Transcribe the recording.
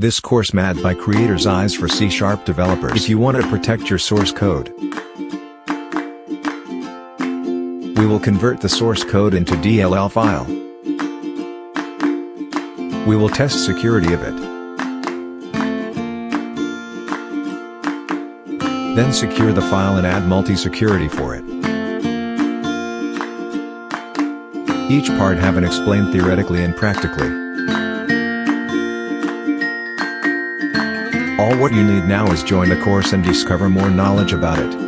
This course made by Creator's Eyes for C-Sharp developers. If you want to protect your source code, we will convert the source code into DLL file. We will test security of it. Then secure the file and add multi-security for it. Each part have an explained theoretically and practically. All what you need now is join the course and discover more knowledge about it.